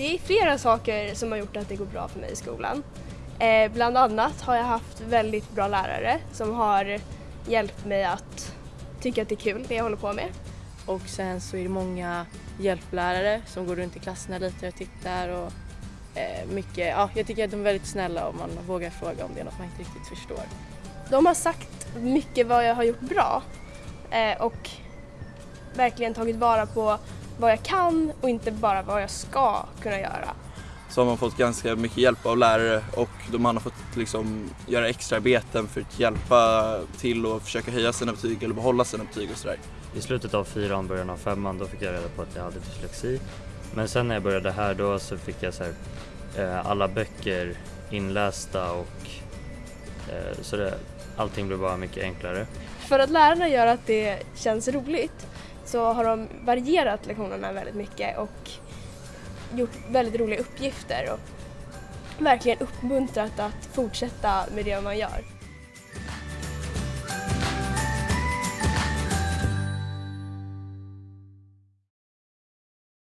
Det är flera saker som har gjort att det går bra för mig i skolan. Eh, bland annat har jag haft väldigt bra lärare som har hjälpt mig att tycka att det är kul det jag håller på med. Och sen så är det många hjälplärare som går runt i klasserna lite och tittar och eh, mycket, ja jag tycker att de är väldigt snälla och man vågar fråga om det är något man inte riktigt förstår. De har sagt mycket vad jag har gjort bra eh, och verkligen tagit vara på vad jag kan och inte bara vad jag ska kunna göra. Så har man fått ganska mycket hjälp av lärare och man har fått liksom göra extraarbeten för att hjälpa till och försöka höja sina betyg eller behålla sina betyg och sådär. I slutet av fyran, början av femman, då fick jag reda på att jag hade dyslexi. Men sen när jag började här då så fick jag så här, eh, alla böcker inlästa och eh, så det, allting blev bara mycket enklare. För att lärarna gör att det känns roligt så har de varierat lektionerna väldigt mycket och gjort väldigt roliga uppgifter och verkligen uppmuntrat att fortsätta med det man gör.